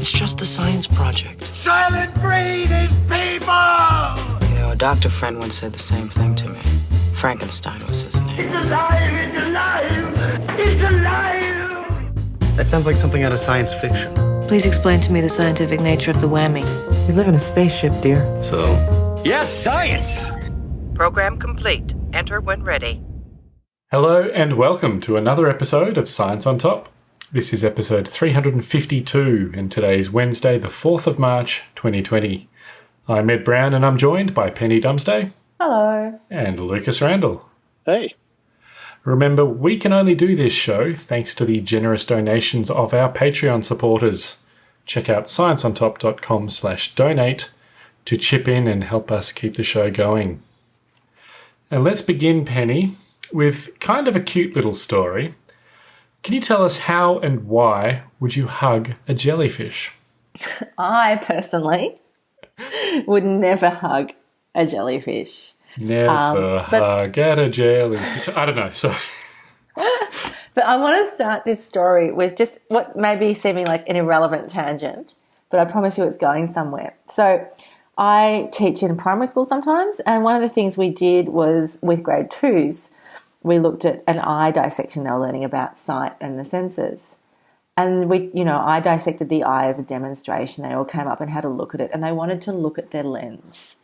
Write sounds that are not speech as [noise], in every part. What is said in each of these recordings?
It's just a science project. Soylent Green is people! You know, a doctor friend once said the same thing to me. Frankenstein was his name. It's alive! It's alive! It's alive! That sounds like something out of science fiction. Please explain to me the scientific nature of the whammy. We live in a spaceship, dear. So? Yes, science! Program complete. Enter when ready. Hello and welcome to another episode of Science on Top. This is episode 352 and today is Wednesday the 4th of March 2020. I'm Ed Brown and I'm joined by Penny Dumsday. Hello. And Lucas Randall. Hey. Remember, we can only do this show thanks to the generous donations of our Patreon supporters. Check out scienceontop.com slash donate to chip in and help us keep the show going. And let's begin, Penny, with kind of a cute little story. Can you tell us how and why would you hug a jellyfish? [laughs] I personally would never hug a jellyfish. Never um, hug at a jellyfish. I don't know, sorry. [laughs] but I want to start this story with just what may be seeming like an irrelevant tangent, but I promise you it's going somewhere. So I teach in primary school sometimes, and one of the things we did was with grade twos, we looked at an eye dissection. They were learning about sight and the senses. And we, you know, I dissected the eye as a demonstration. They all came up and had a look at it, and they wanted to look at their lens.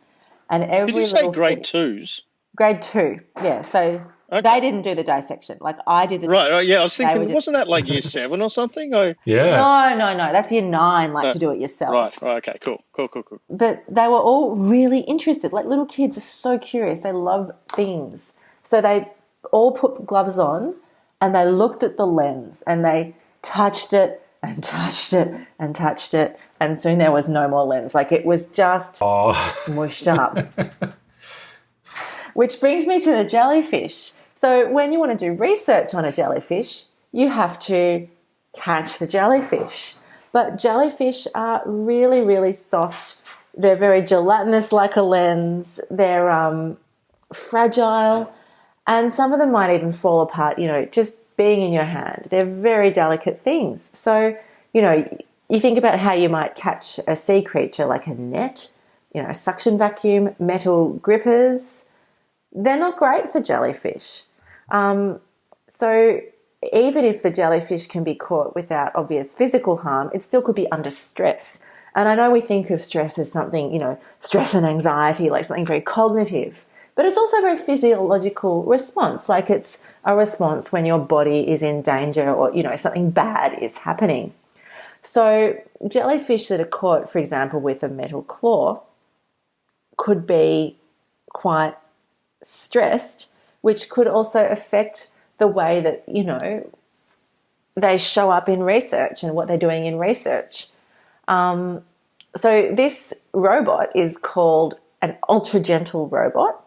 And every did you say grade twos? Grade two, yeah. So okay. they didn't do the dissection. Like I did the right. yeah, I was thinking, wasn't that like year seven or something? I, [laughs] yeah. No, no, no. That's year nine. Like no. to do it yourself. Right. Right. Okay. Cool. Cool. Cool. Cool. But they were all really interested. Like little kids are so curious. They love things. So they all put gloves on and they looked at the lens and they touched it and [laughs] touched it and touched it and soon there was no more lens. Like it was just oh. smushed up. [laughs] Which brings me to the jellyfish. So when you want to do research on a jellyfish you have to catch the jellyfish. But jellyfish are really really soft. They're very gelatinous like a lens. They're um, fragile and some of them might even fall apart, you know, just being in your hand. They're very delicate things. So, you know, you think about how you might catch a sea creature like a net, you know, a suction vacuum, metal grippers. They're not great for jellyfish. Um, so, even if the jellyfish can be caught without obvious physical harm, it still could be under stress. And I know we think of stress as something, you know, stress and anxiety, like something very cognitive. But it's also a very physiological response, like it's a response when your body is in danger or, you know, something bad is happening. So, jellyfish that are caught, for example, with a metal claw could be quite stressed, which could also affect the way that, you know, they show up in research and what they're doing in research. Um, so, this robot is called an ultra gentle robot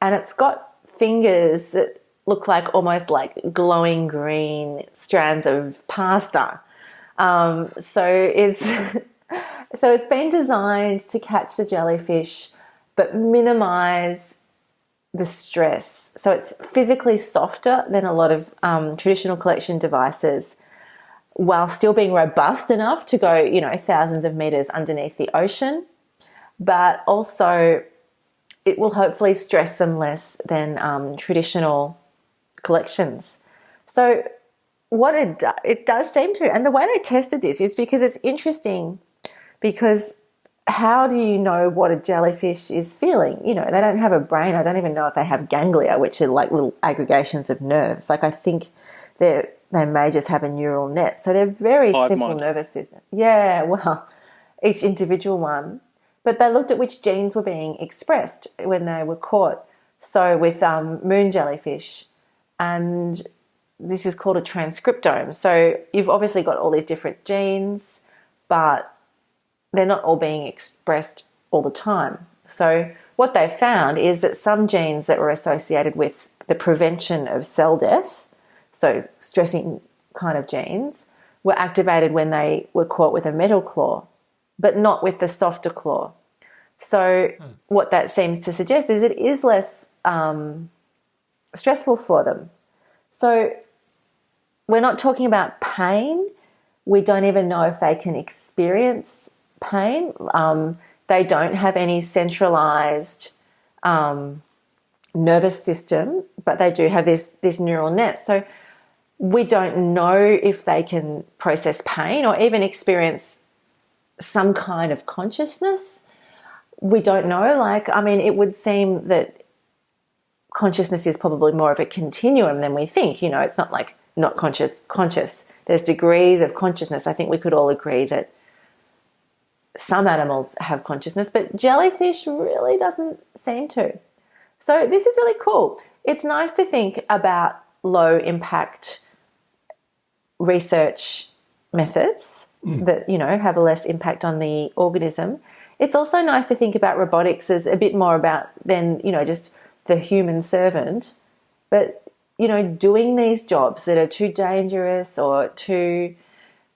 and it's got fingers that look like almost like glowing green strands of pasta. Um, so it's [laughs] so it's been designed to catch the jellyfish, but minimize the stress. So it's physically softer than a lot of um, traditional collection devices, while still being robust enough to go, you know, thousands of meters underneath the ocean, but also it will hopefully stress them less than um, traditional collections. So what it do, it does seem to, and the way they tested this is because it's interesting because how do you know what a jellyfish is feeling? You know, they don't have a brain. I don't even know if they have ganglia, which are like little aggregations of nerves. Like I think they they may just have a neural net. So they're very simple mind. nervous system. Yeah, well, [laughs] each individual one but they looked at which genes were being expressed when they were caught. So with um, moon jellyfish, and this is called a transcriptome. So you've obviously got all these different genes, but they're not all being expressed all the time. So what they found is that some genes that were associated with the prevention of cell death, so stressing kind of genes, were activated when they were caught with a metal claw but not with the softer claw. So, hmm. what that seems to suggest is it is less um, stressful for them. So, we're not talking about pain, We don't even know if they can experience pain. Um, they don't have any centralized um, nervous system, but they do have this this neural net. So we don't know if they can process pain or even experience some kind of consciousness. We don't know. Like, I mean, it would seem that consciousness is probably more of a continuum than we think. You know, it's not like not conscious, conscious. There's degrees of consciousness. I think we could all agree that some animals have consciousness, but jellyfish really doesn't seem to. So this is really cool. It's nice to think about low impact research methods that you know have a less impact on the organism. It's also nice to think about robotics as a bit more about than you know just the human servant, but you know doing these jobs that are too dangerous or too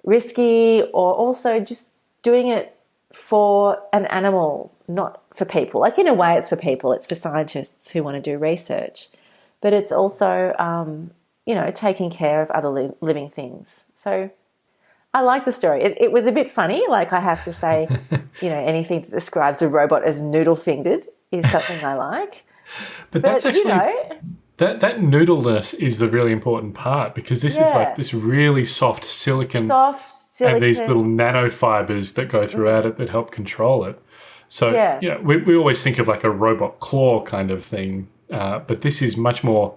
risky, or also just doing it for an animal, not for people. Like in a way, it's for people. It's for scientists who want to do research, but it's also um, you know taking care of other li- living things. So I like the story. It, it, was a bit funny. Like I have to say, [laughs] you know, anything that describes a robot as noodle fingered is something I like. But, that's actually you know, that that noodleness is the really important part because this is like this really soft silicone soft silicone. and these little nanofibers that go throughout it that help control it. So Yeah. you know, we we always think of like a robot claw kind of thing, uh, but this is much more.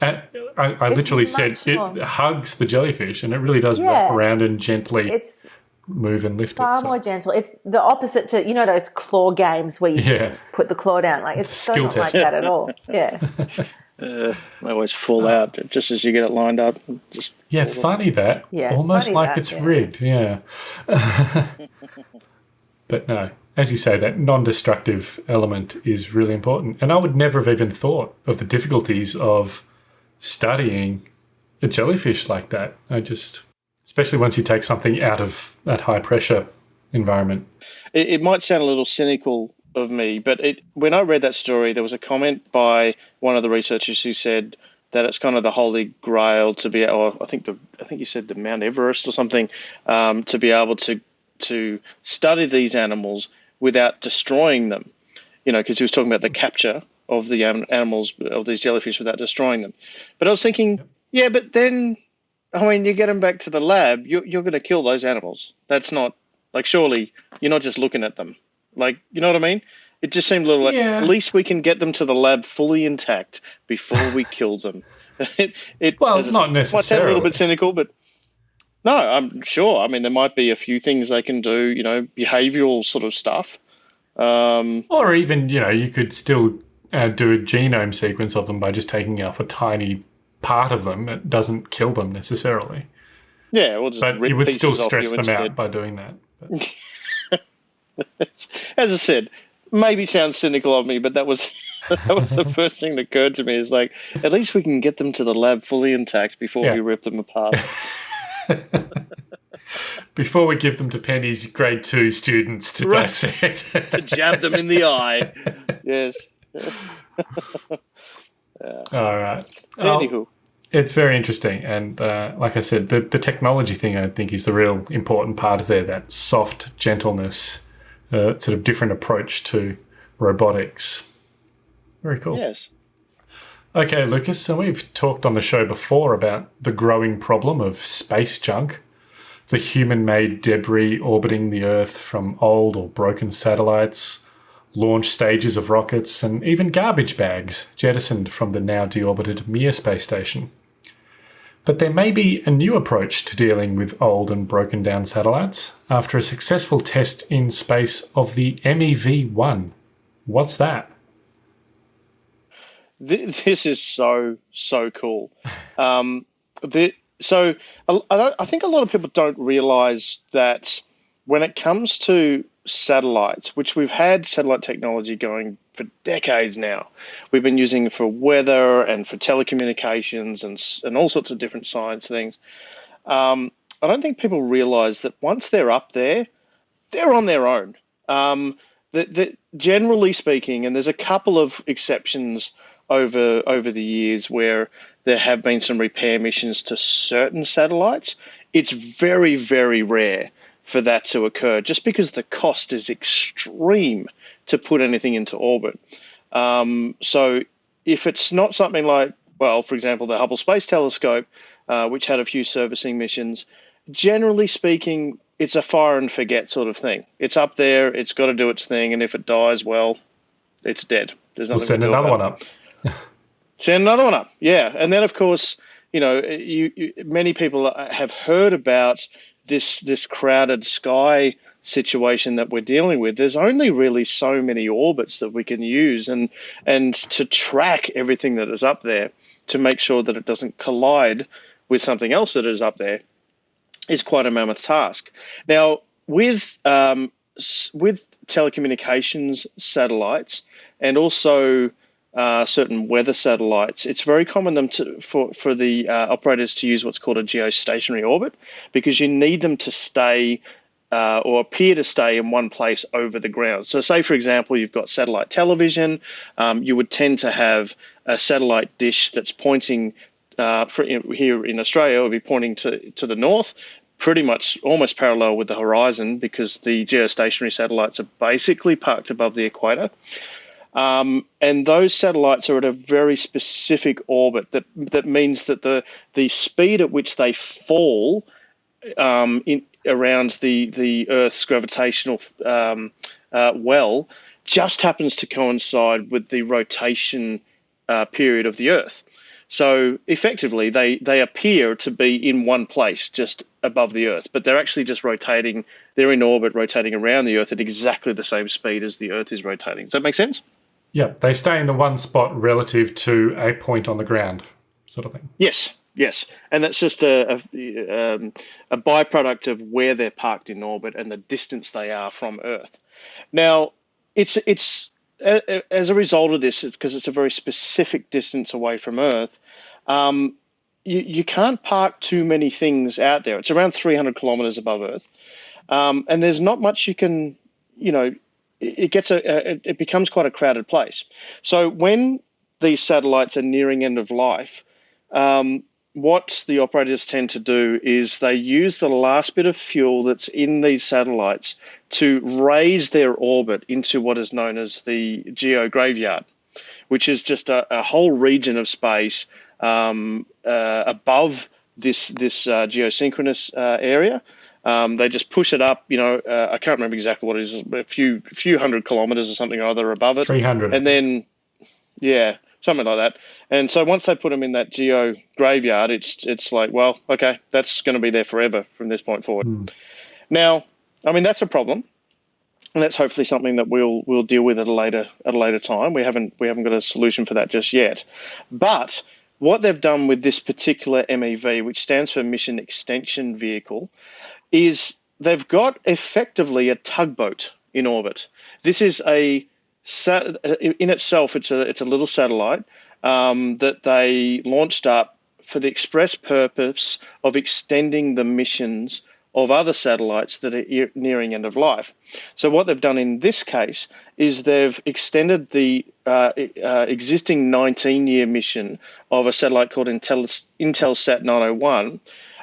Uh, I, I literally said much it hugs the jellyfish and it really does Yeah. wrap around and gently it's move and lift far it. So- more gentle. It's the opposite to you know those claw games where you Yeah. put the claw down. Like it's so not test. like that at all. [laughs] Yeah, They always fall out just as you get it lined up. Just Yeah, funny that. Yeah, Almost funny like that, it's yeah. rigged, yeah. [laughs] but no, as you say, that non destructive element is really important. And I would never have even thought of the difficulties of studying a jellyfish like that. I just, especially once you take something out of that high pressure environment. it, it might sound a little cynical of me, but it, when I read that story, there was a comment by one of the researchers who said that it's kind of the holy grail to be, or I think the, I think you said the Mount Everest or something, um, to be able to to study these animals without destroying them. You know, because he was talking about the capture of the an- animals of these jellyfish without destroying them. But I was thinking, yeah, but then, I mean, you get them back to the lab, you're, you're going to kill those animals. That's not like surely you're not just looking at them. Like you know what I mean? It just seemed a little like Yeah. at least we can get them to the lab fully intact before we [laughs] kill them. it, it Well, not said, Might sound a little bit cynical, but no, I'm sure. I mean, there might be a few things they can do. You know, behavioural sort of stuff. Um, Or even, you know, you could still uh, do a genome sequence of them by just taking off a tiny part of them. It doesn't kill them necessarily. yeah, we'll just But you would still stress them instead. out by doing that. [laughs] As I said, maybe sounds cynical of me, but that was [laughs] that was the first thing that occurred to me. Is like, at least we can get them to the lab fully intact before Yeah. we rip them apart. [laughs] before we give them to Penny's grade two students to Right. dissect. Jab them in the eye. Yes. [laughs] All right. Oh, Anywho, it's very interesting. And uh, like I said, the, the technology thing I think is the real important part of there that soft gentleness, uh, sort of different approach to robotics. Very cool. yes. Okay, Lucas, so we've talked on the show before about the growing problem of space junk, the human made debris orbiting the Earth from old or broken satellites, launch stages of rockets, and even garbage bags jettisoned from the now deorbited Mir space station. But there may be a new approach to dealing with old and broken down satellites after a successful test in space of the MEV 1. What's that? This is so so cool. Um, the, so I, I I think a lot of people don't realize that when it comes to satellites, which we've had satellite technology going for decades now, we've been using it for weather and for telecommunications and and all sorts of different science things. Um, I don't think people realize that once they're up there, they're on their own. Um, generally speaking, and there's a couple of exceptions over over the years where there have been some repair missions to certain satellites. it's very, very rare for that to occur just because the cost is extreme to put anything into orbit. Um, so if it's not something like, well, for example, the Hubble Space Telescope, uh, which had a few servicing missions, generally speaking, it's a fire and forget sort of thing. It's up there, it's got to do its thing, and if it dies, well, it's dead. There's nothing We'll send another one up. [laughs] Send another one up. Yeah, and then of course, you know, you, you many people have heard about this this crowded sky situation that we're dealing with. There's only really so many orbits that we can use, and and to track everything that is up there to make sure that it doesn't collide with something else that is up there is quite a mammoth task. Now, with um, with telecommunications satellites and also uh, certain weather satellites, it's very common them to, for for the uh, operators to use what's called a geostationary orbit because you need them to stay. Uh, or appear to stay in one place over the ground. So, say for example, you've got satellite television, um, you would tend to have a satellite dish that's pointing uh, for, here in Australia, it would be pointing to, to the north, pretty much almost parallel with the horizon because the geostationary satellites are basically parked above the equator. Um, and those satellites are at a very specific orbit that that means that the the speed at which they fall um, in around the the Earth's gravitational um, uh, well just happens to coincide with the rotation uh, period of the Earth. So effectively, they they appear to be in one place, just above the Earth, but they're actually just rotating. They're in orbit, rotating around the Earth at exactly the same speed as the Earth is rotating. Does that make sense? Yeah, they stay in the one spot relative to a point on the ground, sort of thing. Yes, yes, and that's just a a, um, a byproduct of where they're parked in orbit and the distance they are from Earth. Now, it's it's a- as a result of this, because it's a very specific distance away from Earth. Um, you, you can't park too many things out there. It's around 300 kilometers above Earth, um, and there's not much you can, you know, it gets a it becomes quite a crowded place. So when these satellites are nearing end of life, um, what the operators tend to do is they use the last bit of fuel that's in these satellites to raise their orbit into what is known as the geo graveyard, which is just a, a whole region of space um, uh, above this this uh, geosynchronous uh, area. Um, they just push it up, you know, uh, I can't remember exactly what it is, but a few few hundred kilometers or something or other above it. 300. And then, yeah, something like that. And so once they put them in that geo graveyard, it's it's like, well, okay, that's going to be there forever from this point forward. Now, I mean, that's a problem, and that's hopefully something that we'll we'll deal with at a later at a later time. We haven't we haven't got a solution for that just yet, but what they've done with this particular MEV, which stands for Mission Extension Vehicle, is they've got effectively a tugboat in orbit. This is a in itself, it's a it's a little satellite um, that they launched up for the express purpose of extending the missions of other satellites that are nearing end of life. So what they've done in this case is they've extended the uh, uh, existing 19-year mission of a satellite called Intel, Intelsat 901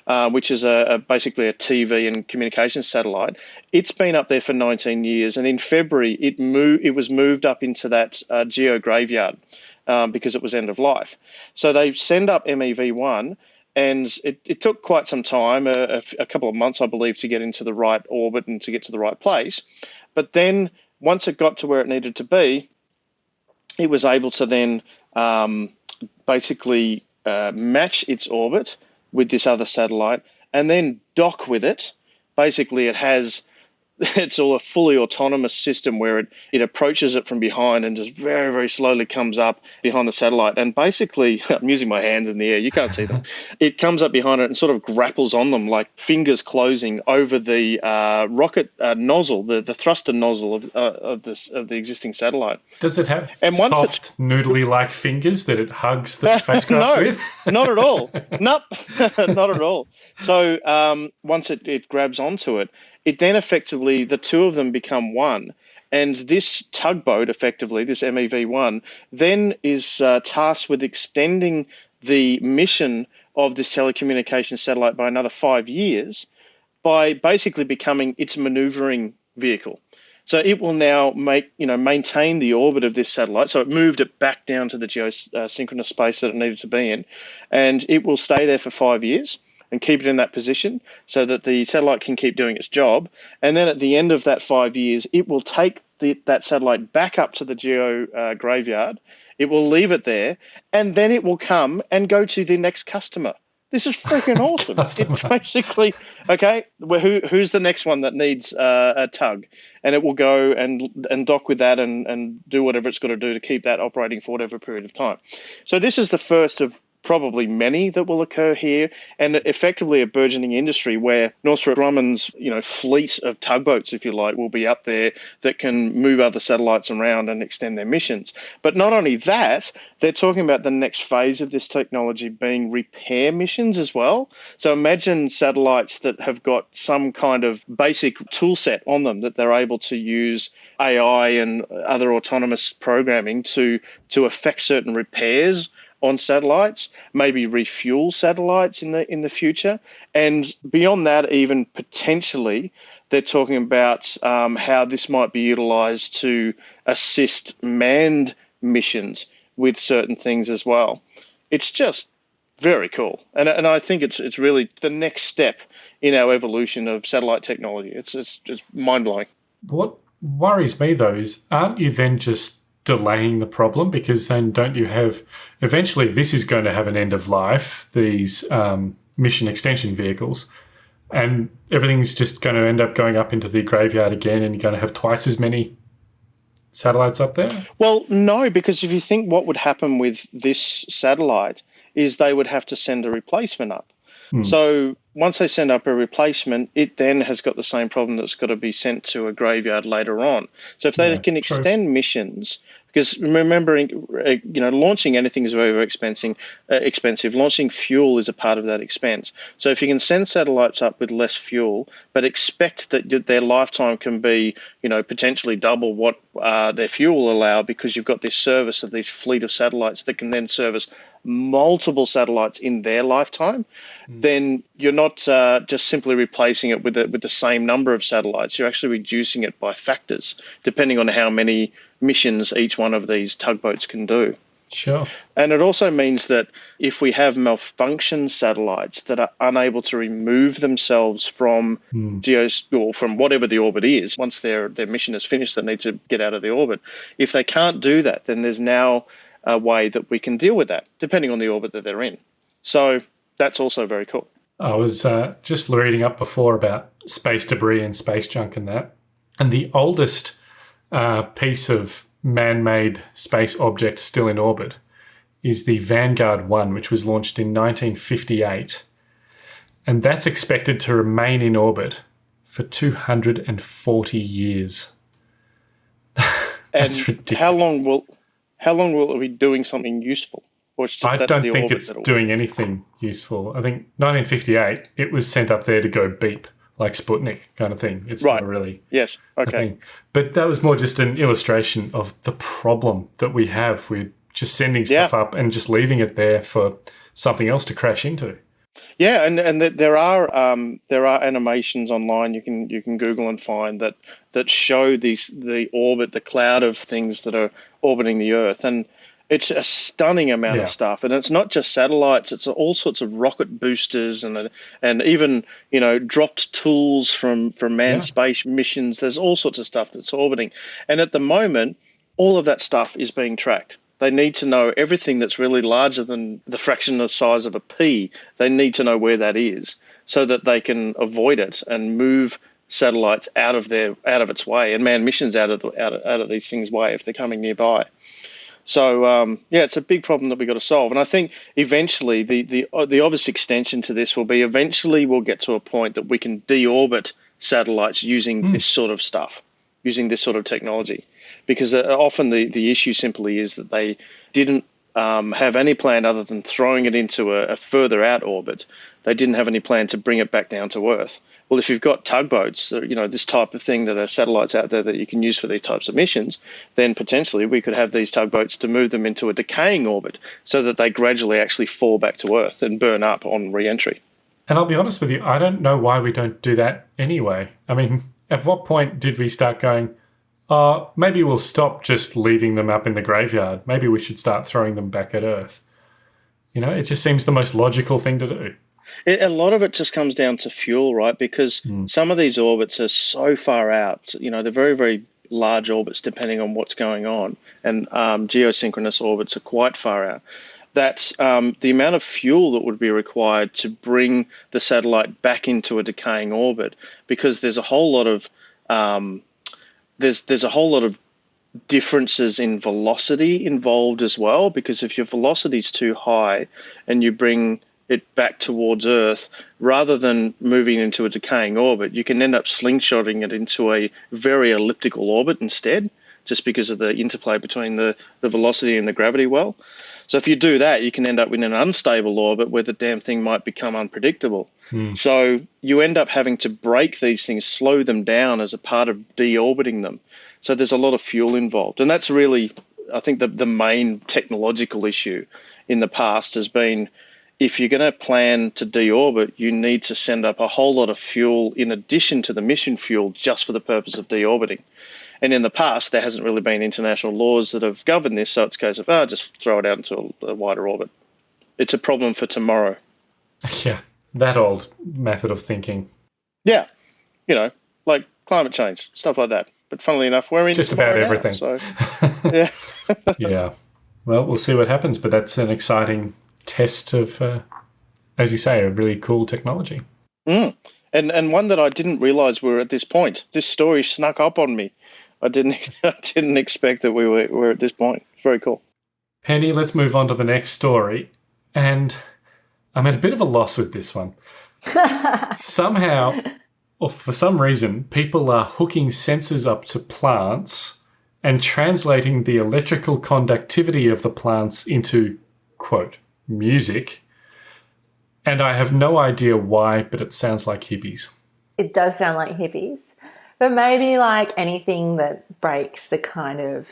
uh, which is a, a basically a TV and communications satellite. It's been up there for 19 years, and in February it moved. It was moved up into that uh, geo graveyard um, because it was end of life. So they send up MEV1, and it, it took quite some time, a couple of months, I believe, to get into the right orbit and to get to the right place. But then once it got to where it needed to be, it was able to then um, basically uh, match its orbit with this other satellite and then dock with it. Basically, it has [laughs] it's all a fully autonomous system where it, it approaches it from behind and just very, very slowly comes up behind the satellite. And basically, [laughs] I'm using my hands in the air, you can't see them. [laughs] it comes up behind it and sort of grapples on them like fingers closing over the uh, rocket uh, nozzle, the, the thruster nozzle of, uh, of, this, of the existing satellite. Does it have And once it's- soft, noodly like fingers that it hugs the spacecraft no, with? not at all. Nope, not at all. So um, once it, it grabs onto it, it then effectively the two of them become one. And this tugboat, effectively, this MEV1, then is uh, tasked with extending the mission of this telecommunications satellite by another five years by basically becoming its maneuvering vehicle. So it will now make, you know, maintain the orbit of this satellite. So it moved it back down to the geosynchronous space that it needed to be in, and it will stay there for five years and keep it in that position so that the satellite can keep doing its job. And then at the end of that five years, it will take the, that satellite back up to the geo uh, graveyard. It will leave it there, and then it will come and go to the next customer. This is freaking [laughs] awesome. it's basically okay. Well, who who's the next one that needs uh, a tug, and it will go and and dock with that and and do whatever it's got to do to keep that operating for whatever period of time. So this is the first of probably many that will occur here, and effectively a burgeoning industry where Northrop Grumman's you know fleet of tugboats, if you like, will be up there that can move other satellites around and extend their missions. But not only that, they're talking about the next phase of this technology being repair missions as well. So imagine satellites that have got some kind of basic tool set on them that they're able to use AI and other autonomous programming to to affect certain repairs on satellites, maybe refuel satellites in the in the future, and beyond that, even potentially, they're talking about um, how this might be utilized to assist manned missions with certain things as well. It's just very cool, and and I think it's it's really the next step in our evolution of satellite technology. It's it's just mind blowing. What worries me though is, aren't you then just delaying the problem because then don't you have eventually this is going to have an end of life these um, mission extension vehicles and everything's just going to end up going up into the graveyard again and you're going to have twice as many satellites up there? Well no because if you think what would happen with this satellite is they would have to send a replacement up Hmm. So once they send up a replacement, it then has got the same problem that's got to be sent to a graveyard later on. So if they yeah, can extend true. missions, because remembering, uh, you know, launching anything is very, very expensive. Uh, expensive. Launching fuel is a part of that expense. So if you can send satellites up with less fuel, but expect that their lifetime can be, you know, potentially double what uh, their fuel will allow, because you've got this service of this fleet of satellites that can then service multiple satellites in their lifetime, mm. then you're not uh, just simply replacing it with the, with the same number of satellites. You're actually reducing it by factors, depending on how many missions each one of these tugboats can do. Sure. And it also means that if we have malfunction satellites that are unable to remove themselves from mm. geos or from whatever the orbit is, once their their mission is finished, they need to get out of the orbit. If they can't do that, then there's now a way that we can deal with that, depending on the orbit that they're in. So that's also very cool. I was uh, just reading up before about space debris and space junk and that, and the oldest uh, piece of man-made space object still in orbit is the Vanguard 1, which was launched in 1958. And that's expected to remain in orbit for 240 years. [laughs] and ridiculous. how long will how long will it be doing something useful? I don't think it's doing anything useful. I think 1958, it was sent up there to go beep like Sputnik kind of thing. It's right. not really. Yes. Okay. But that was more just an illustration of the problem that we have with just sending stuff yeah. up and just leaving it there for something else to crash into. Yeah, and and there are um, there are animations online you can you can Google and find that that show these the orbit, the cloud of things that are orbiting the Earth, and it's a stunning amount yeah. of stuff, and it's not just satellites; it's all sorts of rocket boosters and and even you know dropped tools from from manned yeah. space missions. There's all sorts of stuff that's orbiting, and at the moment, all of that stuff is being tracked. They need to know everything that's really larger than the fraction of the size of a pea. They need to know where that is so that they can avoid it and move satellites out of their out of its way and manned missions out of the, out of, out of these things' way if they're coming nearby. So um, yeah, it's a big problem that we've got to solve. And I think eventually the the uh, the obvious extension to this will be eventually we'll get to a point that we can deorbit satellites using mm. this sort of stuff, using this sort of technology, because uh, often the the issue simply is that they didn't um, have any plan other than throwing it into a, a, further out orbit they didn't have any plan to bring it back down to Earth. Well, if you've got tugboats, uh, you know, this type of thing that are satellites out there that you can use for these types of missions, then potentially we could have these tugboats to move them into a decaying orbit so that they gradually actually fall back to Earth and burn up on re entry. And I'll be honest with you, I don't know why we don't do that anyway. I mean, [laughs] at what point did we start going, uh, maybe we'll stop just leaving them up in the graveyard. Maybe we should start throwing them back at Earth. You know, it just seems the most logical thing to do. It, a lot of it just comes down to fuel, right? Because some of these orbits are so far out. You know, they're very, very large orbits depending on what's going on, and um, geosynchronous orbits are quite far out. That's um, the amount of fuel that would be required to bring the satellite back into a decaying orbit, because there's a whole lot of um, there's there's a whole lot of differences in velocity involved as well because if your velocity is too high and you bring it back towards Earth rather than moving into a decaying orbit, you can end up slingshotting it into a very elliptical orbit instead, just because of the interplay between the, the velocity and the gravity well. So if you do that, you can end up in an unstable orbit where the damn thing might become unpredictable. Hmm. So you end up having to brake these things, slow them down as a part of deorbiting them. So there's a lot of fuel involved, and that's really, I think, the the main technological issue in the past has been if you're going to plan to deorbit, you need to send up a whole lot of fuel in addition to the mission fuel just for the purpose of deorbiting. And in the past, there hasn't really been international laws that have governed this, so it's a case of, oh, just throw it out into a, a wider orbit. It's a problem for tomorrow. [laughs] Yeah, that old method of thinking. Yeah, you know, like climate change, stuff like that. But funnily enough, we're in Just about tomorrow now, everything. so, [laughs] yeah. yeah. Well, we'll see what happens, but that's an exciting test of, uh, as you say, a really cool technology. Mm. And and one that I didn't realize we were at this point. This story snuck up on me. I didn't [laughs] I didn't expect that we were, were at this point. It's very cool. Penny, let's move on to the next story. And I'm at a bit of a loss with this one. [laughs] Somehow, or for some reason, people are hooking sensors up to plants and translating the electrical conductivity of the plants into, quote, music. And I have no idea why, but it sounds like hippies. It does sound like hippies, but maybe like anything that breaks the kind of,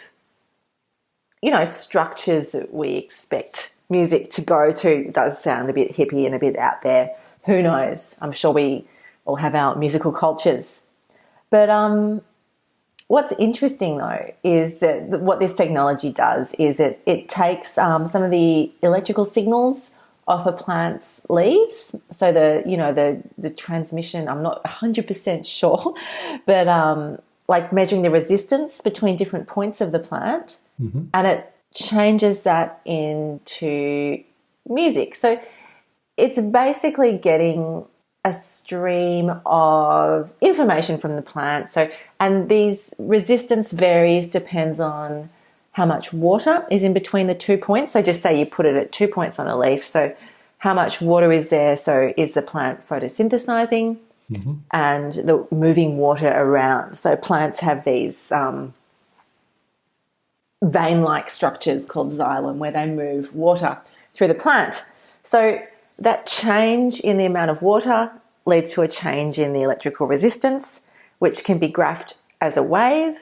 you know, structures that we expect music to go to does sound a bit hippie and a bit out there. Who knows? I'm sure we all have our musical cultures. But um, what's interesting though is that what this technology does is it, it takes um, some of the electrical signals off a plant's leaves. So the you know the the transmission, I'm not 100% [laughs] sure, but um, like measuring the resistance between different points of the plant, and it changes that into music. So it's basically getting a stream of information from the plant. So, and these resistance varies depends on how much water is in between the two points. So, just say you put it at two points on a leaf. So, how much water is there? So, is the plant photosynthesizing and the moving water around? So, plants have these um, vein like structures called xylem where they move water through the plant. So, that change in the amount of water leads to a change in the electrical resistance, which can be graphed as a wave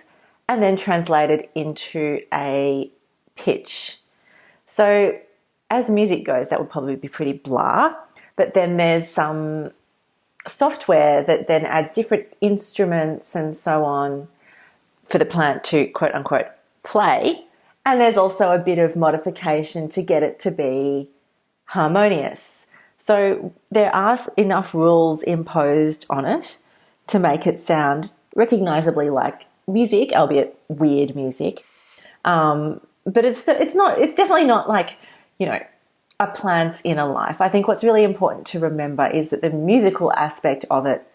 and then translated into a pitch. So, as music goes, that would probably be pretty blah. But then there's some software that then adds different instruments and so on for the plant to quote unquote play. And there's also a bit of modification to get it to be harmonious. So there are enough rules imposed on it to make it sound recognizably like music, albeit weird music. Um, but it's it's not it's definitely not like you know a plant's inner life. I think what's really important to remember is that the musical aspect of it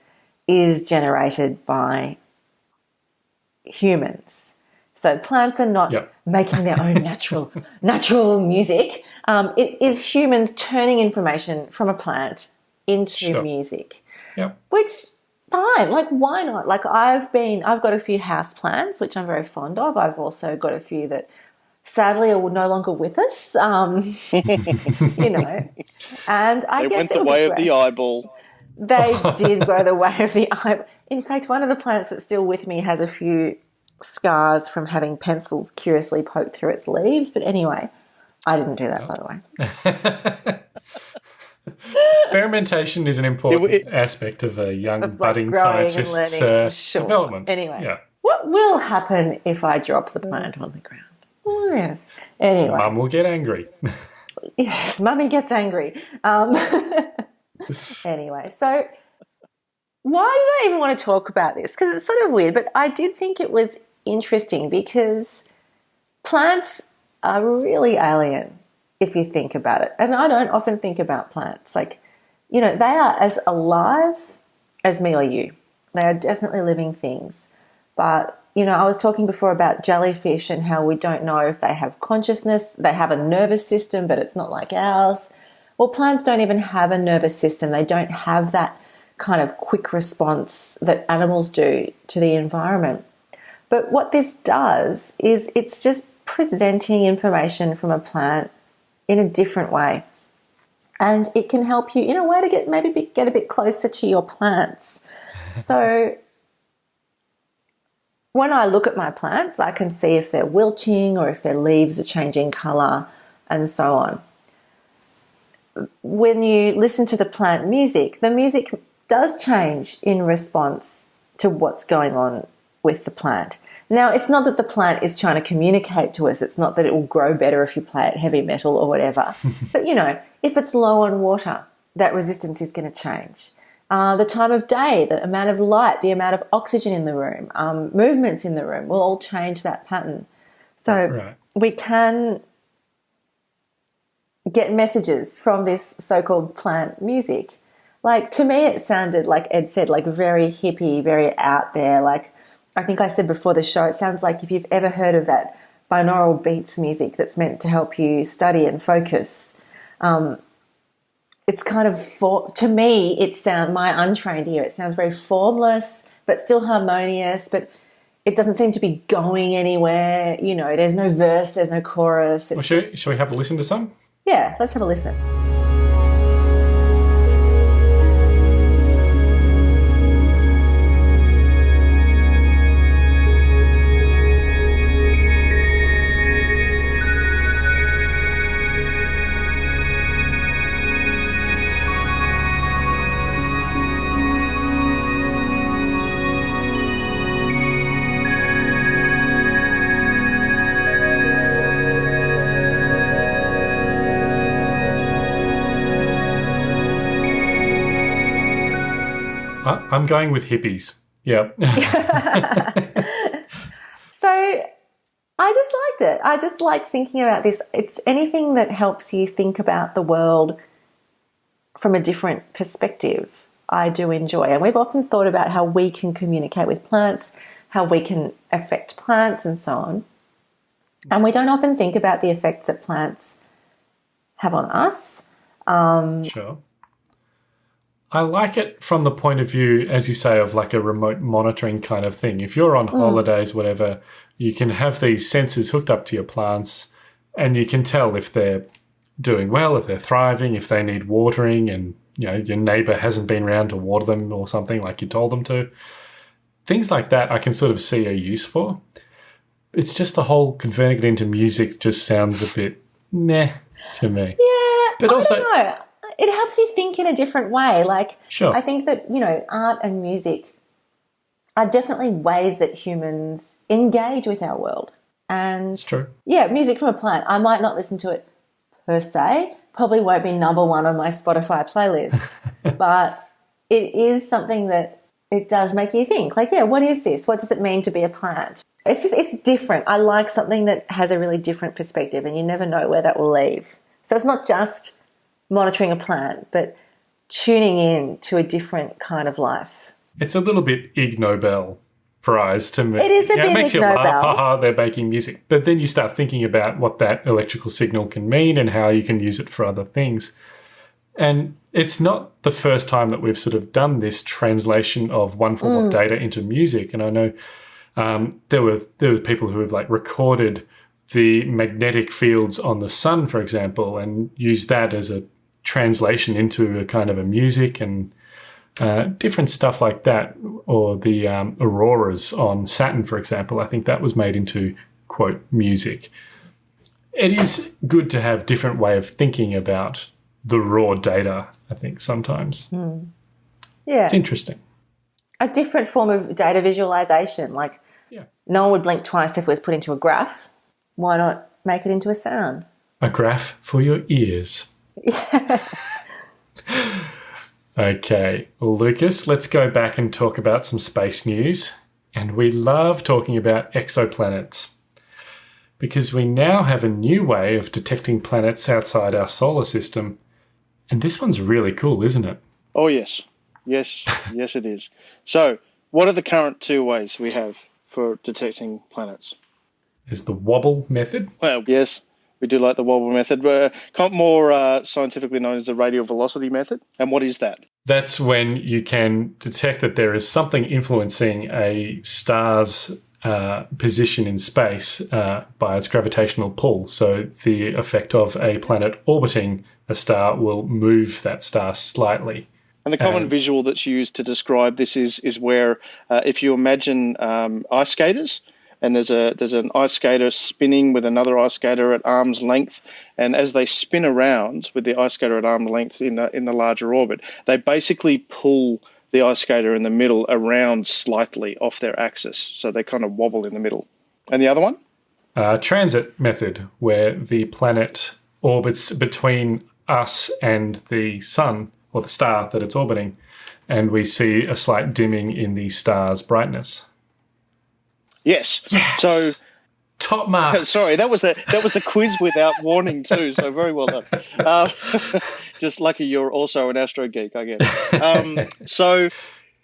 is generated by humans. So plants are not Yep. making their own natural [laughs] natural music. Um, it is humans turning information from a plant into Sure. music, Yep. which fine. Like why not? Like I've been, I've got a few house plants which I'm very fond of. I've also got a few that sadly are no longer with us. Um, [laughs] you know, and I They guess went the way of the eyeball. They [laughs] did go the way of the eye. In fact, one of the plants that's still with me has a few scars from having pencils curiously poked through its leaves. But anyway, I didn't do that, by the way. [laughs] Experimentation is an important It- it- aspect of a young Like budding growing scientist's uh, Sure. development. Anyway, yeah. what will happen if I drop the plant on the ground? Oh, yes. Anyway, Mum will get angry. [laughs] yes, mummy gets angry. Um, [laughs] anyway, so why did I even want to talk about this? Because it's sort of weird, but I did think it was interesting because plants are really alien if you think about it. And I don't often think about plants. Like, you know, they are as alive as me or you. They are definitely living things. But, you know, I was talking before about jellyfish and how we don't know if they have consciousness. They have a nervous system, but it's not like ours. Well, plants don't even have a nervous system. They don't have that kind of quick response that animals do to the environment. But what this does is it's just presenting information from a plant in a different way. And it can help you in a way to get maybe be- get a bit closer to your plants. [laughs] So when I look at my plants, I can see if they're wilting or if their leaves are changing color and so on. When you listen to the plant music, the music does change in response to what's going on with the plant. Now, it's not that the plant is trying to communicate to us, it's not that it will grow better if you play it heavy metal or whatever. [laughs] but you know, if it's low on water, that resistance is going to change. Uh, the time of day, the amount of light, the amount of oxygen in the room, um, movements in the room will all change that pattern. So Right. we can get messages from this so-called plant music. Like to me, it sounded like Ed said, like very hippie, very out there. Like I think I said before the show, it sounds like if you've ever heard of that binaural beats music that's meant to help you study and focus. Um, it's kind of for to me, it sound my untrained ear. It sounds very formless, but still harmonious. But it doesn't seem to be going anywhere. You know, there's no verse, there's no chorus. Well, just- shall we have a listen to some? yeah, let's have a listen. I'm going with hippies. Yeah. [laughs] So I just liked it. I just liked thinking about this. It's anything that helps you think about the world from a different perspective. I do enjoy. And we've often thought about how we can communicate with plants, how we can affect plants, and so on. And we don't often think about the effects that plants have on us. Um, sure. I like it from the point of view, as you say, of like a remote monitoring kind of thing. If you're on hmm. holidays, whatever, you can have these sensors hooked up to your plants and you can tell if they're doing well, if they're thriving, if they need watering, and you know, your neighbor hasn't been around to water them or something like you told them to. Things like that I can sort of see a use for. It's just the whole converting it into music just sounds a bit meh to me. Yeah, But I also- don't know. It helps you think in a different way. Like, Sure. I think that you know, art and music are definitely ways that humans engage with our world. And It's true. yeah, music from a plant. I might not listen to it per se. Probably won't be number one on my Spotify playlist, [laughs] but it is something that it does make you think. Like, yeah, what is this? What does it mean to be a plant? It's just it's different. I like something that has a really different perspective, and you never know where that will leave. So it's not just monitoring a plant, but tuning in to a different kind of life. It's a little bit Ig Nobel prize to me. It is a Yeah, bit it makes Ig you laugh, Nobel. haha, they're making music. But then you start thinking about what that electrical signal can mean and how you can use it for other things. And it's not the first time that we've sort of done this translation of one form Mm. of data into music. And I know um, there were there were people who have like recorded the magnetic fields on the sun, for example, and used that as a translation into a kind of a music and uh, different stuff like that, or the um, auroras on Saturn, for example. I think that was made into quote music. It is good to have different way of thinking about the raw data. I think sometimes Yeah. it's interesting. a different form of data visualization. Like, Yeah. no one would blink twice if it was put into a graph. Why not make it into a sound? A graph for your ears. [laughs] okay, well, Lucas, let's go back and talk about some space news. And we love talking about exoplanets because we now have a new way of detecting planets outside our solar system. And this one's really cool, isn't it? Oh yes, yes, [laughs] yes, it is. So, what are the current two ways we have for detecting planets? Is the wobble method. Well, yes, we do like the wobble method, more uh, scientifically known as the radial velocity method. And what is that? That's when you can detect that there is something influencing a star's uh, position in space uh, by its gravitational pull. So the effect of a planet orbiting a star will move that star slightly. And the common Um, visual that's used to describe this is is where uh, if you imagine um, ice skaters, and there's a there's an ice skater spinning with another ice skater at arm's length, and as they spin around with the ice skater at arm's length in the in the larger orbit, they basically pull the ice skater in the middle around slightly off their axis, so they kind of wobble in the middle. And the other one? Uh, transit method, where the planet orbits between us and the sun or the star that it's orbiting, and we see a slight dimming in the star's brightness. Yes. yes. So Top marks. [laughs] Sorry, that was a that was a quiz without warning too. So very well done. [laughs] Uh, [laughs] just lucky you're also an astro geek, I guess. Um, so,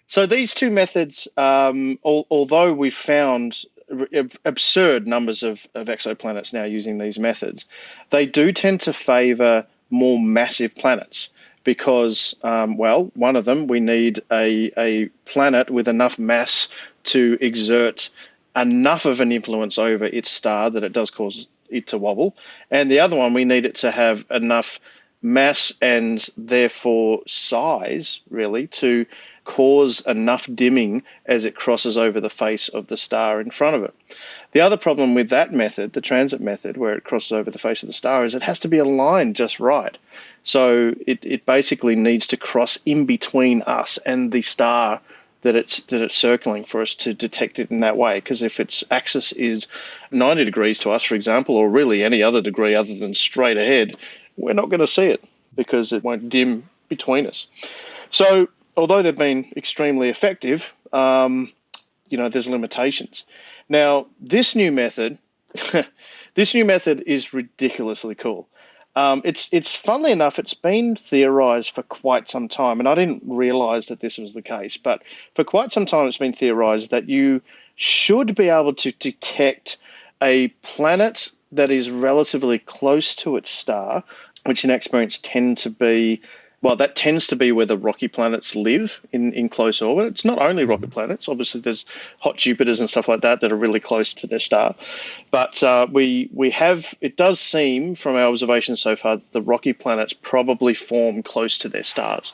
so these two methods, um, al- although we've found absurd numbers of, of exoplanets now using these methods, they do tend to favour more massive planets because, um, well, one of them we need a a planet with enough mass to exert enough of an influence over its star that it does cause it to wobble. And the other one, we need it to have enough mass and therefore size, really, to cause enough dimming as it crosses over the face of the star in front of it. The other problem with that method, the transit method, where it crosses over the face of the star, is it has to be aligned just right. So it, it basically needs to cross in between us and the star that it's that it's circling for us to detect it in that way. Because if its axis is 90 degrees to us, for example, or really any other degree other than straight ahead, we're not going to see it because it won't dim between us. So although they've been extremely effective, um, you know, there's limitations. Now this new method, [laughs] this new method is ridiculously cool. Um, it's it's funnily enough, it's been theorized for quite some time, and I didn't realize that this was the case. But for quite some time, it's been theorized that you should be able to detect a planet that is relatively close to its star, which in experience tend to be well, that tends to be where the rocky planets live in, in close orbit. It's not only rocky planets. Obviously, there's hot Jupiters and stuff like that that are really close to their star. But uh, we we have it does seem from our observations so far that the rocky planets probably form close to their stars.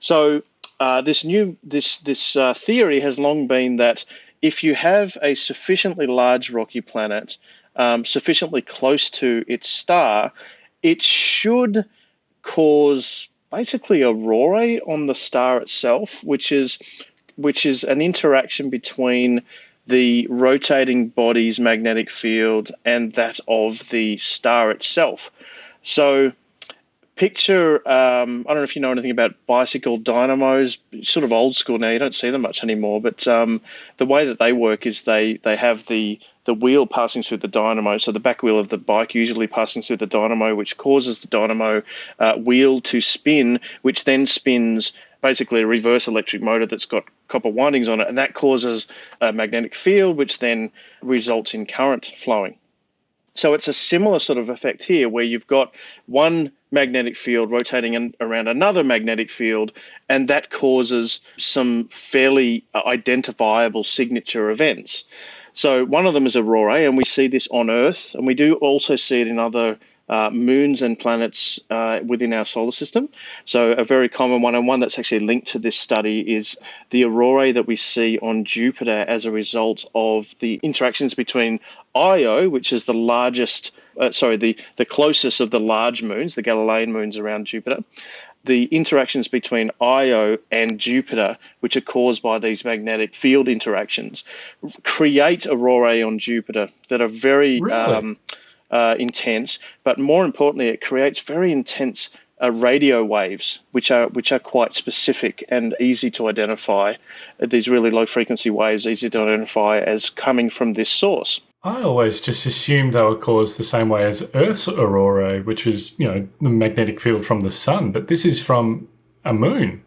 So uh, this new this this uh, theory has long been that if you have a sufficiently large rocky planet, um, sufficiently close to its star, it should cause basically aurorae on the star itself, which is which is an interaction between the rotating body's magnetic field and that of the star itself. So picture um, I don't know if you know anything about bicycle dynamos, sort of old school now. You don't see them much anymore, but um, the way that they work is they they have the the wheel passing through the dynamo, so the back wheel of the bike usually passing through the dynamo, which causes the dynamo uh, wheel to spin, which then spins basically a reverse electric motor that's got copper windings on it, and that causes a magnetic field, which then results in current flowing. So it's a similar sort of effect here where you've got one magnetic field rotating in, around another magnetic field, and that causes some fairly identifiable signature events. So one of them is Aurora, and we see this on Earth, and we do also see it in other uh, moons and planets uh, within our solar system. So, a very common one, and one that's actually linked to this study, is the aurorae that we see on Jupiter as a result of the interactions between Io, which is the largest, uh, sorry, the, the closest of the large moons, the Galilean moons around Jupiter. The interactions between Io and Jupiter, which are caused by these magnetic field interactions, create aurorae on Jupiter that are very Really? um, uh, intense, but more importantly, it creates very intense uh, radio waves, which are which are quite specific and easy to identify. These really low frequency waves, easy to identify as coming from this source. I always just assumed they were caused the same way as Earth's aurora, which is, you know, the magnetic field from the sun, but this is from a moon.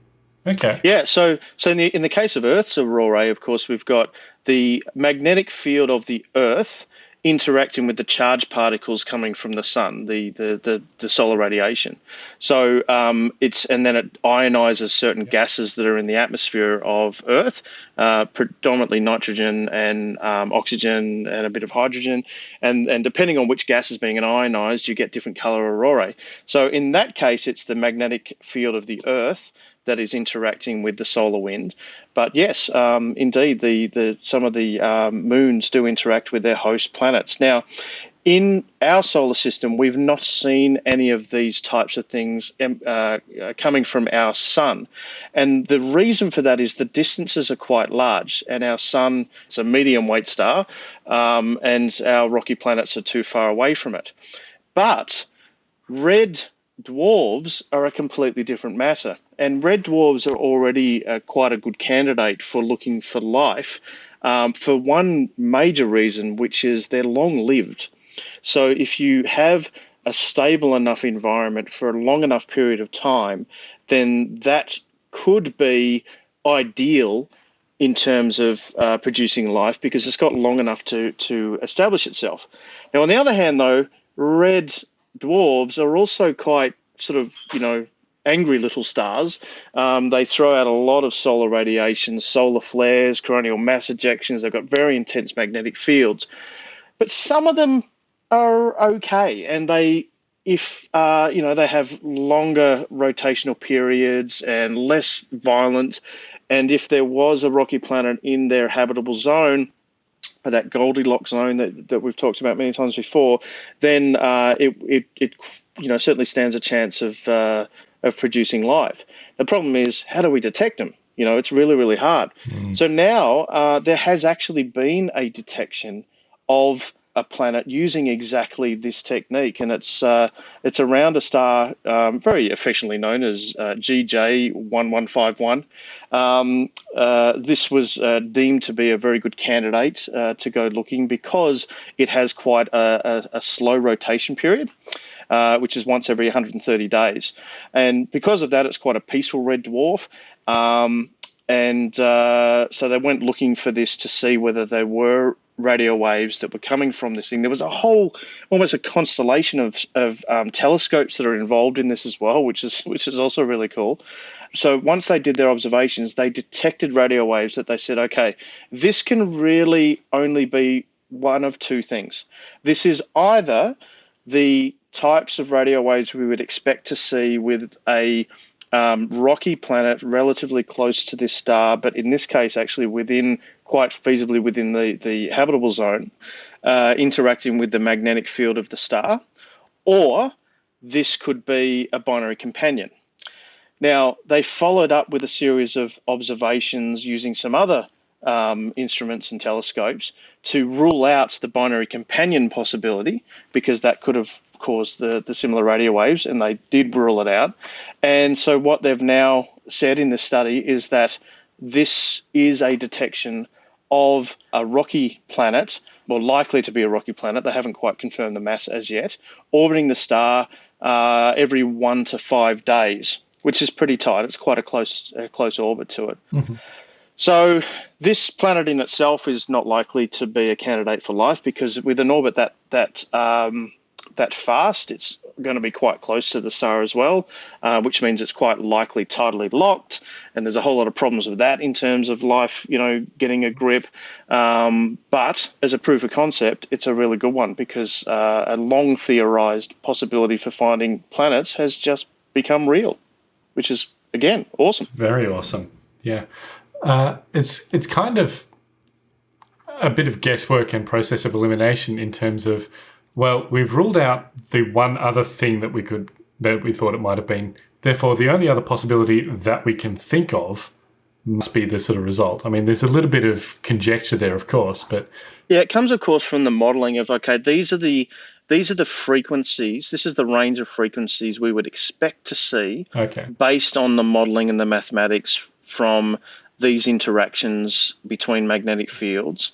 Okay. Yeah, so so in the in the case of Earth's aurorae, of course, we've got the magnetic field of the Earth interacting with the charged particles coming from the sun, the the the, the solar radiation. So um, it's and then it ionizes certain gases that are in the atmosphere of Earth, uh, predominantly nitrogen and um, oxygen and a bit of hydrogen, and and depending on which gas is being ionized, you get different color aurorae. So in that case, it's the magnetic field of the Earth that is interacting with the solar wind. But yes, um, indeed, the, the some of the um, moons do interact with their host planets. Now, in our solar system, we've not seen any of these types of things um, uh, coming from our sun. And the reason for that is the distances are quite large, and our sun is a medium weight star, um, and our rocky planets are too far away from it. But red dwarves are a completely different matter. And red dwarves are already uh, quite a good candidate for looking for life um, for one major reason, which is they're long lived. So if you have a stable enough environment for a long enough period of time, then that could be ideal in terms of uh, producing life because it's got long enough to, to establish itself. Now, on the other hand, though, red dwarves are also quite sort of, you know, angry little stars. Um, they throw out a lot of solar radiation, solar flares, coronal mass ejections. They've got very intense magnetic fields. But some of them are okay, and they, if uh, you know, they have longer rotational periods and less violent. And if there was a rocky planet in their habitable zone, that Goldilocks zone that, that we've talked about many times before, then uh, it, it, it you know certainly stands a chance of uh, of producing life. The problem is how do we detect them? You know, it's really really hard. So now uh, there has actually been a detection of a planet using exactly this technique, and it's uh, it's around a star um, very affectionately known as uh, GJ one one five one. Um, uh, this was uh, deemed to be a very good candidate uh, to go looking because it has quite a, a, a slow rotation period. Uh, which is once every 130 days, and because of that, it's quite a peaceful red dwarf. Um, and uh, so they went looking for this to see whether there were radio waves that were coming from this thing. There was a whole, almost a constellation of, of um, telescopes that are involved in this as well, which is which is also really cool. So once they did their observations, they detected radio waves that they said, okay, this can really only be one of two things. This is either the types of radio waves we would expect to see with a um, rocky planet relatively close to this star, but in this case, actually within quite feasibly within the, the habitable zone, uh, interacting with the magnetic field of the star, or this could be a binary companion. Now, they followed up with a series of observations using some other um, instruments and telescopes to rule out the binary companion possibility because that could have caused the, the similar radio waves, and they did rule it out. And so, what they've now said in the study is that this is a detection of a rocky planet, well, likely to be a rocky planet. They haven't quite confirmed the mass as yet, orbiting the star uh, every one to five days, which is pretty tight. It's quite a close, a close orbit to it. So this planet in itself is not likely to be a candidate for life because with an orbit that that um, that fast. It's going to be quite close to the star as well, uh, which means it's quite likely tidally locked. And there's a whole lot of problems with that in terms of life, you know, getting a grip. Um, but as a proof of concept, it's a really good one because uh, a long theorized possibility for finding planets has just become real, which is again awesome. Very awesome. Yeah, uh, it's it's kind of a bit of guesswork and process of elimination in terms of well, we've ruled out the one other thing that we could that we thought it might have been. Therefore, the only other possibility that we can think of must be the sort of result. I mean, there's a little bit of conjecture there, of course, but yeah, it comes, of course, from the modelling of okay, these are the these are the frequencies. This is the range of frequencies we would expect to see okay. based on the modelling and the mathematics from these interactions between magnetic fields.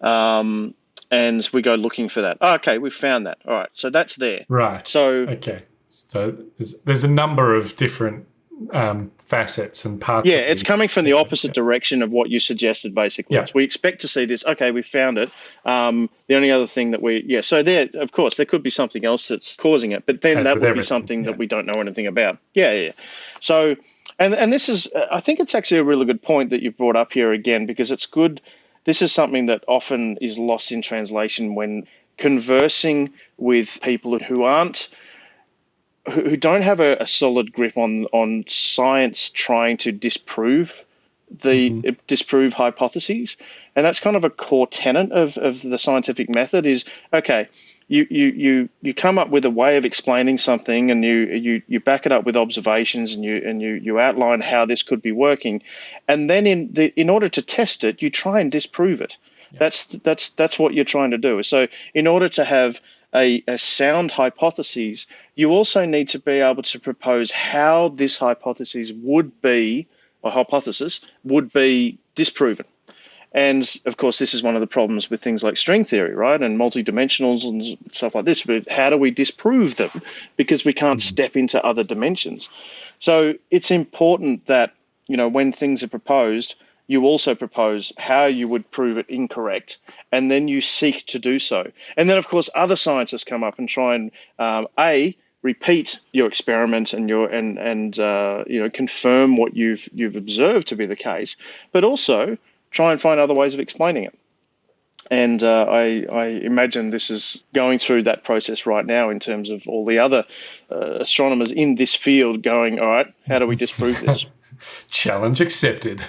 Um, and we go looking for that. Oh, okay, we've found that. All right, so that's there. Right. So okay, so there's, there's a number of different um, facets and parts. Yeah, it's coming from the opposite direction of what you suggested. Basically, Yeah. we expect to see this. Okay, we found it. Um, the only other thing that we, yeah, so there, of course, there could be something else that's causing it, but then As that would be something yeah. that we don't know anything about. Yeah, yeah. So, and and this is, I think it's actually a really good point that you've brought up here again because it's good. This is something that often is lost in translation when conversing with people who aren't who don't have a, a solid grip on on science trying to disprove the mm-hmm. uh, disprove hypotheses. And that's kind of a core tenet of, of the scientific method is okay you, you you you come up with a way of explaining something and you you you back it up with observations and you and you you outline how this could be working. And then in the in order to test it you try and disprove it. That's that's that's what you're trying to do. So in order to have a, a sound hypothesis you also need to be able to propose how this hypothesis would be or hypothesis would be disproven and of course, this is one of the problems with things like string theory, right? And multidimensionals and stuff like this. But how do we disprove them? Because we can't step into other dimensions. So it's important that, you know, when things are proposed, you also propose how you would prove it incorrect, and then you seek to do so. And then, of course, other scientists come up and try and um, a repeat your experiment and your and and uh, you know confirm what you've you've observed to be the case, but also try and find other ways of explaining it. And uh, I, I imagine this is going through that process right now in terms of all the other uh, astronomers in this field going, all right, how do we disprove this? [laughs] challenge accepted.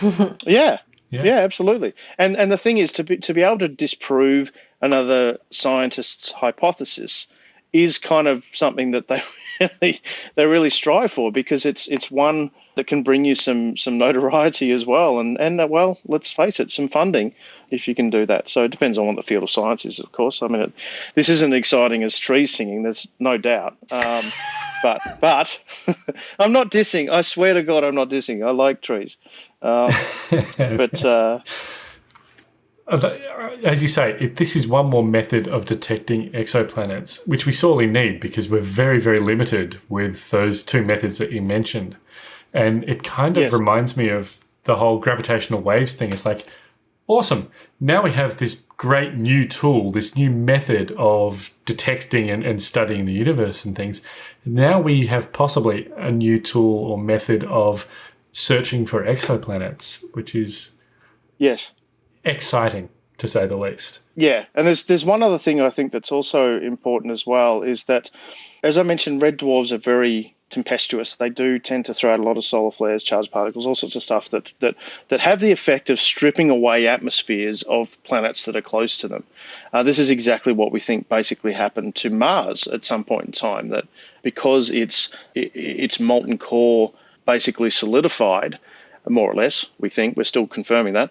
[laughs] Yeah. Yeah. yeah, absolutely. And and the thing is to be to be able to disprove another scientist's hypothesis is kind of something that they really [laughs] they really strive for because it's it's one that can bring you some some notoriety as well. And and uh, well let's face it some funding if you can do that. So it depends on what the field of science is of course. I mean it, this isn't exciting as trees singing there's no doubt. Um, [laughs] but but [laughs] i'm not dissing. I swear to god i'm not dissing. I like trees. Um, but uh, Uh, as you say, it, this is one more method of detecting exoplanets, which we sorely need because we're very, very limited with those two methods that you mentioned. And it kind of Yes. reminds me of the whole gravitational waves thing. It's like, awesome. Now we have this great new tool, this new method of detecting and, and studying the universe and things. Now we have possibly a new tool or method of searching for exoplanets, which is yes exciting to say the least. Yeah, and there's there's one other thing I think that's also important as well is that, as I mentioned, red dwarfs are very tempestuous. They do tend to throw out a lot of solar flares, charged particles, all sorts of stuff that that that have the effect of stripping away atmospheres of planets that are close to them. Uh, this is exactly what we think basically happened to Mars at some point in time. That because its i- its molten core basically solidified, more or less, we think we're still confirming that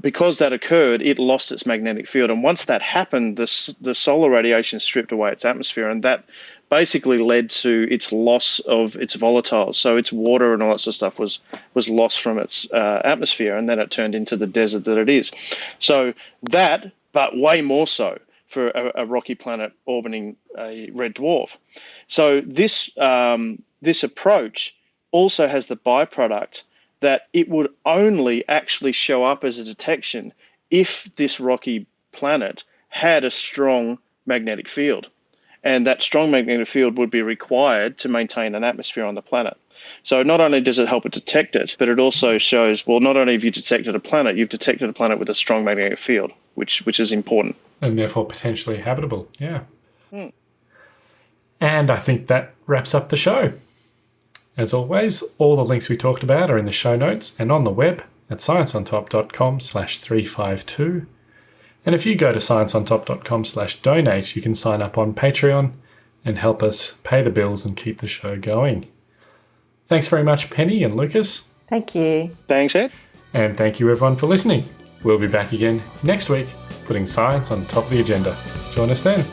because that occurred, it lost its magnetic field. And once that happened, the, the solar radiation stripped away its atmosphere, and that basically led to its loss of its volatiles. So its water and all that sort of stuff was was lost from its uh, atmosphere, and then it turned into the desert that it is. So that, but way more so for a, a rocky planet orbiting a red dwarf. So this um, this approach also has the byproduct that it would only actually show up as a detection if this rocky planet had a strong magnetic field. and that strong magnetic field would be required to maintain an atmosphere on the planet. So not only does it help it detect it, but it also shows well, not only have you detected a planet, you've detected a planet with a strong magnetic field, which which is important. and therefore potentially habitable. Yeah. Hmm. And I think that wraps up the show. As always, all the links we talked about are in the show notes and on the web at scienceontop.com slash 352. And if you go to scienceontop.com slash donate, you can sign up on Patreon and help us pay the bills and keep the show going. Thanks very much, Penny and Lucas. Thank you. Thanks, Ed. And thank you everyone for listening. We'll be back again next week, putting science on top of the agenda. Join us then.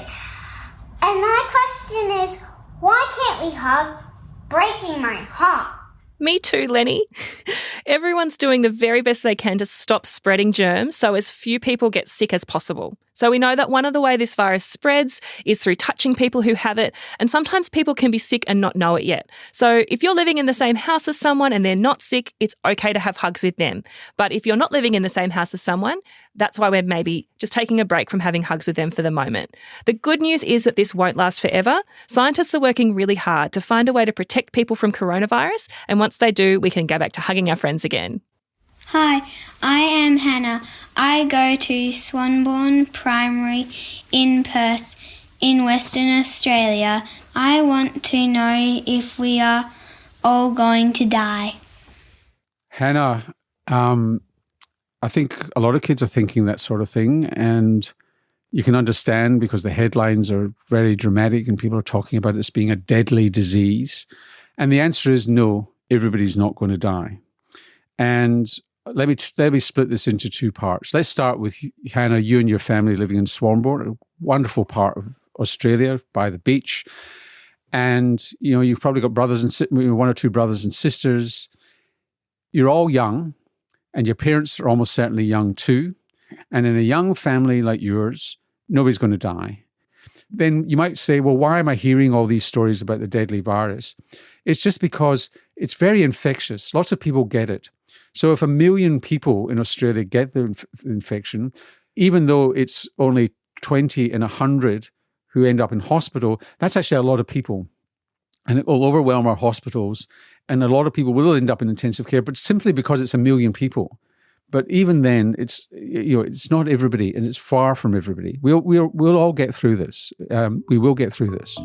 And my question is, why can't we hug? It's breaking my heart. Me too, Lenny. [laughs] Everyone's doing the very best they can to stop spreading germs so as few people get sick as possible. So we know that one of the way this virus spreads is through touching people who have it, and sometimes people can be sick and not know it yet. So if you're living in the same house as someone and they're not sick, it's okay to have hugs with them. But if you're not living in the same house as someone, that's why we're maybe just taking a break from having hugs with them for the moment. The good news is that this won't last forever. Scientists are working really hard to find a way to protect people from coronavirus, and once they do, we can go back to hugging our friends again. Hi, I am Hannah. I go to Swanbourne Primary in Perth, in Western Australia. I want to know if we are all going to die. Hannah, um, I think a lot of kids are thinking that sort of thing, and you can understand because the headlines are very dramatic and people are talking about this being a deadly disease. And the answer is no, everybody's not going to die. And let me let me split this into two parts. Let's start with Hannah. You and your family living in Swanbourne, a wonderful part of Australia by the beach, and you know you've probably got brothers and one or two brothers and sisters. You're all young, and your parents are almost certainly young too. And in a young family like yours, nobody's going to die. Then you might say, well, why am I hearing all these stories about the deadly virus? It's just because it's very infectious. Lots of people get it. So if a million people in Australia get the inf- infection, even though it's only 20 in 100 who end up in hospital, that's actually a lot of people. And it will overwhelm our hospitals. And a lot of people will end up in intensive care, but simply because it's a million people. But even then, it's you know it's not everybody, and it's far from everybody. We'll we'll we'll all get through this. Um, we will get through this.